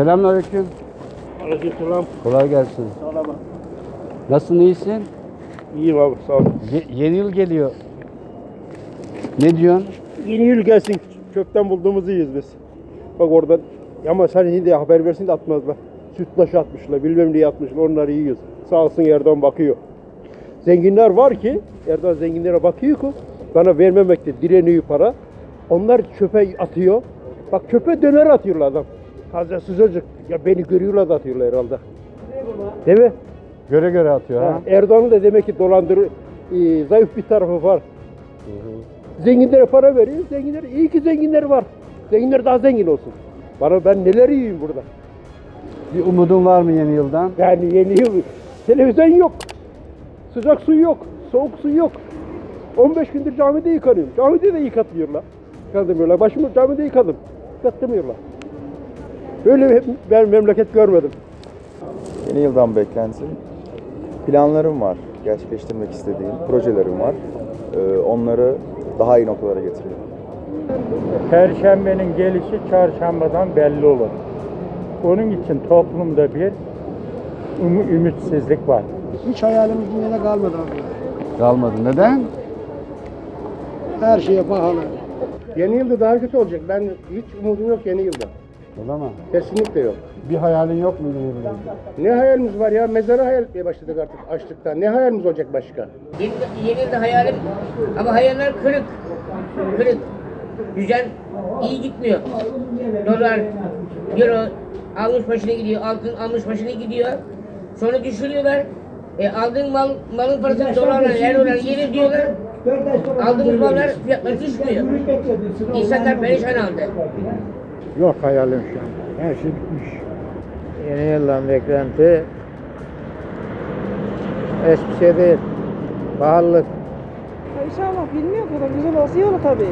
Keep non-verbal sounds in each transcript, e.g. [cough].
Selamünaleyküm. Aleykümselam. Kolay gelsin. Sağ ol Nasılsın, iyisin? İyiyim abi sağ ol. Ye- yeni yıl geliyor. Ne diyorsun? Yeni yıl gelsin. Kökten bulduğumuzu yiyiz biz. Bak oradan ama sen şimdi haber versin de atmazlar. Sütlaç atmışlar, bilmem ne atmışlar, onları yiyoruz. Sağ olsun Erdoğan bakıyor. Zenginler var ki, Erdoğan zenginlere bakıyor ki bana vermemekte direniyor para. Onlar çöpe atıyor. Bak çöpe döner atıyorlar adam. Taze sıcacık. Ya beni görüyorlar da atıyorlar herhalde. Değil mi? Göre göre atıyor ha. Erdoğan'ın da demek ki dolandır, e, zayıf bir tarafı var. Zenginlere para veriyor. Zenginler iyi ki zenginler var. Zenginler daha zengin olsun. Bana ben neler yiyeyim burada. Bir umudun var mı yeni yıldan? Yani yeni yıl televizyon yok. Sıcak su yok. Soğuk su yok. 15 gündür camide yıkanıyorum. Camide de yıkatmıyorlar. Yıkatmıyorlar. Başımı camide yıkadım. Yıkatmıyorlar. Böyle bir ben memleket görmedim. Yeni yıldan beklenti. Planlarım var. Gerçekleştirmek istediğim projelerim var. Ee, onları daha iyi noktalara getiriyorum. Perşembenin gelişi çarşambadan belli olur. Onun için toplumda bir ümü- ümitsizlik var. Hiç hayalimiz dünyada kalmadı abi. Kalmadı. Neden? Her şeye pahalı. Yeni yılda daha kötü olacak. Ben hiç umudum yok yeni yılda. Öyle mi? Kesinlikle yok. Bir hayalin yok mu yılda? Ne hayalimiz var ya? Mezara hayal etmeye başladık artık açlıktan. Ne hayalimiz olacak başka? Yeni, yeni yılda hayalim ama hayaller kırık. Kırık. Güzel, iyi gitmiyor. Dolar, euro almış başına gidiyor, altın almış başına gidiyor. Sonra düşürüyorlar. E, aldığın mal, malın parasını dolarla, eurolarla yeni diyorlar. Aldığımız mallar fiyatları düşmüyor. İnsanlar perişan halde. Yok hayalim şu an. Her şey bitmiş. Yeni yıldan beklenti hiçbir şey değil. Pahalılık. İnşallah bilmiyor kadar güzel olsa iyi olur tabii.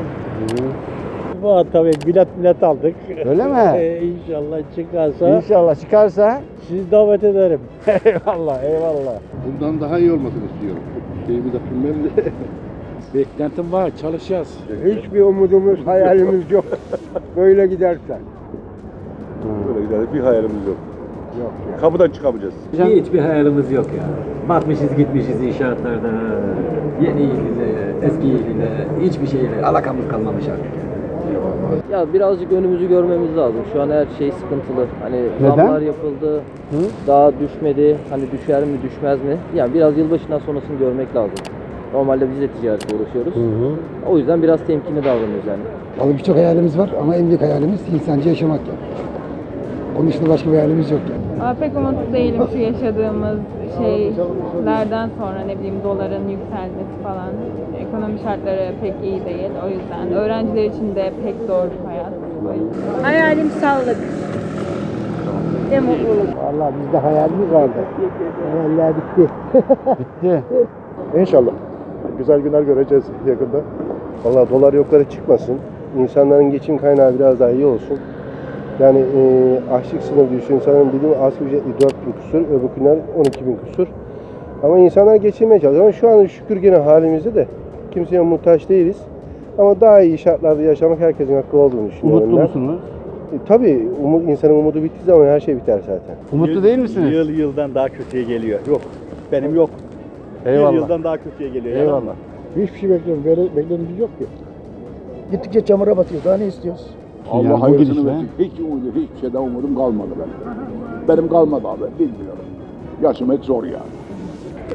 Bu tabii bilet bilet aldık. Öyle mi? [laughs] inşallah çıkarsa İnşallah çıkarsa. sizi davet ederim. [laughs] eyvallah, eyvallah. Bundan daha iyi olmasını istiyorum. Şeyi bir de bilmem de. [laughs] Beklentim var, çalışacağız. Hiçbir umudumuz, hayalimiz yok. Böyle gidersen. Böyle gider. Bir hayalimiz yok. Yok. Kapıdan çıkamayacağız. Hiçbir hayalimiz yok ya. Batmışız gitmişiz inşaatlarda. Yeni ile, eski ile, hiçbir şeyle alakamız kalmamış artık. Ya birazcık önümüzü görmemiz lazım. Şu an her şey sıkıntılı. Hani Neden? zamlar yapıldı. Daha düşmedi. Hani düşer mi düşmez mi? Yani biraz yılbaşından sonrasını görmek lazım. Normalde biz de ticaretle uğraşıyoruz. O yüzden biraz temkinli davranıyoruz yani. Vallahi birçok hayalimiz var ama en büyük hayalimiz insanca yaşamak yani. Onun dışında başka bir hayalimiz yok yani. Aa, pek umutlu değilim şu yaşadığımız şeylerden sonra ne bileyim doların yükselmesi falan. Ekonomi şartları pek iyi değil o yüzden. Öğrenciler için de pek zor bir hayat. Hayalim sağlık. Mutluluk. Vallahi bizde hayalimiz vardı. Hayaller bitti. Bitti. [laughs] İnşallah. Güzel günler göreceğiz yakında. Vallahi dolar yukarı çıkmasın. İnsanların geçim kaynağı biraz daha iyi olsun. Yani e, açlık sınırı düşüyor. İnsanların bildiğim asgari ücretli 4 bin küsur, öbürkünden 12 bin küsur. Ama insanlar geçinmeye çalışıyor. Ama şu an şükür gene halimizde de kimseye muhtaç değiliz. Ama daha iyi şartlarda yaşamak herkesin hakkı olduğunu düşünüyorum Umutlu ben. musunuz? E, tabii umut, insanın umudu bittiği zaman her şey biter zaten. Umutlu değil misiniz? Yıl yıldan daha kötüye geliyor. Yok. Benim yok. Eyvallah. Yıl yıldan daha kötüye geliyor. Eyvallah. Hiçbir şey bekliyorum. Böyle beklediğimiz yok ki. Gittikçe çamura batıyoruz. Daha ne istiyoruz? Yani Allah hangi hayırlısını dişle? versin. Hiç umudu, hiçbir şeyden umudum kalmadı benim. Benim kalmadı abi, bilmiyorum. Yaşamak zor yani.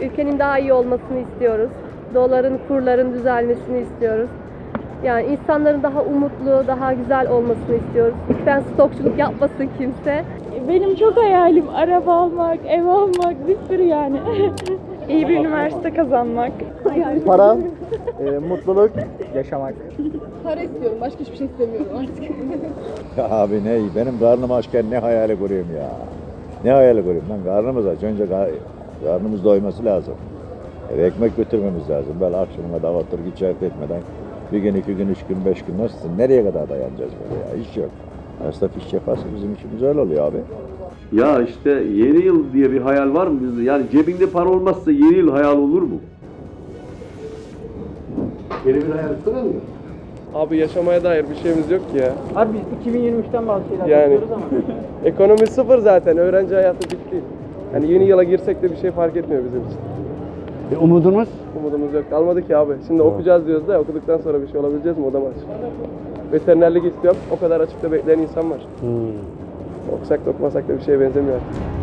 Ülkenin daha iyi olmasını istiyoruz. Doların, kurların düzelmesini istiyoruz. Yani insanların daha umutlu, daha güzel olmasını istiyoruz. Lütfen stokçuluk yapmasın kimse. Benim çok hayalim araba almak, ev almak, bir sürü yani. [laughs] İyi bir üniversite kazanmak. Para, e, mutluluk, yaşamak. Para istiyorum, başka hiçbir şey istemiyorum artık. Ya abi ne benim karnım açken ne hayali kurayım ya. Ne hayali kurayım lan karnımız aç. Önce kar- karnımız doyması lazım. Eve ekmek götürmemiz lazım. Böyle akşamına davatır içerik etmeden bir gün, iki gün, üç gün, beş gün nasılsın? Nereye kadar dayanacağız böyle ya? İş yok. Esnaf iş yaparsa bizim işimiz öyle oluyor abi. Ya işte yeni yıl diye bir hayal var mı bizde? Yani cebinde para olmazsa yeni yıl hayal olur mu? Yeni bir hayal kuramıyor. Abi yaşamaya dair bir şeyimiz yok ki ya. Abi biz 2023'ten bazı şeyler Yani. bekliyoruz [laughs] ama. Ekonomi sıfır zaten. Öğrenci hayatı bitti. Yani yeni yıla girsek de bir şey fark etmiyor bizim için. E, umudumuz? Umudumuz yok. Kalmadı ki abi. Şimdi okuyacağız diyoruz da okuduktan sonra bir şey olabileceğiz mi? O da var. Veterinerlik istiyorum. O kadar açıkta bekleyen insan var. Okusak da okumasak da bir şeye benzemiyor artık.